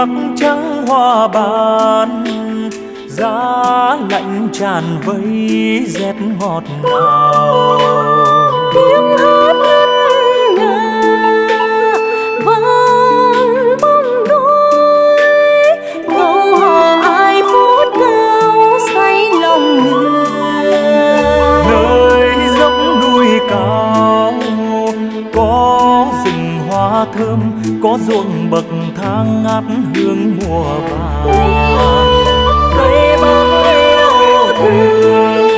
bắc trắng hoa ban giá lạnh tràn vây rét ngọt ngào. hoa thơm có ruộng bậc thang ngát hương mùa vàng. Cây bao yêu thương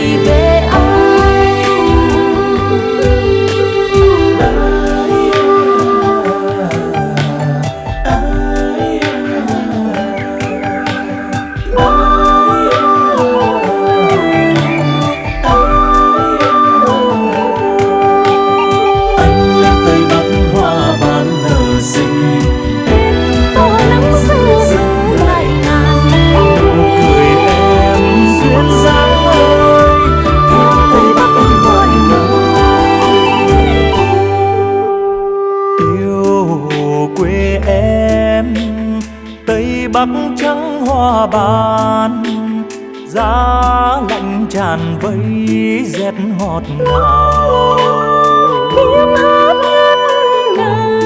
baby. bắc trắng hoa bàn giá lạnh tràn vây rét ngọt ngào. Tiếng hát ngàn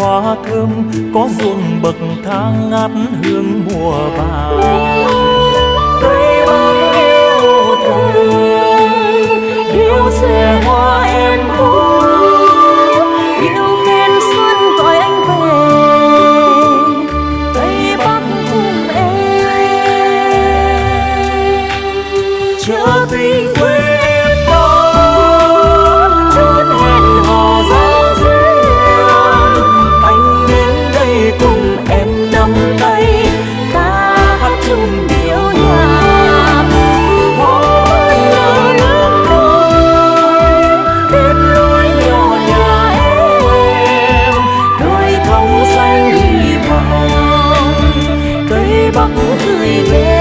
hoa thơm có ruộng bậc thang ngát hương mùa vàng. Cây băng yêu thương yêu xe hoa em ơi yêu khen xuân gọi anh về, tây bắc cùng em. Chợ tình 我不自以